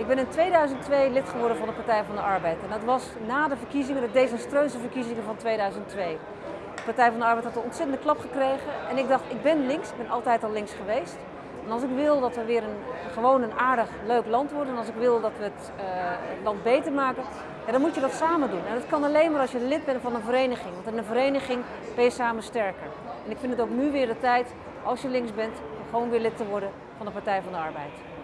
Ik ben in 2002 lid geworden van de Partij van de Arbeid. En dat was na de verkiezingen, de desastreuze verkiezingen van 2002. De Partij van de Arbeid had een ontzettende klap gekregen. En ik dacht, ik ben links, ik ben altijd al links geweest. En als ik wil dat we weer een, gewoon een aardig, leuk land worden, en als ik wil dat we het, uh, land beter maken, ja, dan moet je dat samen doen. En dat kan alleen maar als je lid bent van een vereniging. Want in een vereniging ben je samen sterker. En ik vind het ook nu weer de tijd, als je links bent, om gewoon weer lid te worden van de Partij van de Arbeid.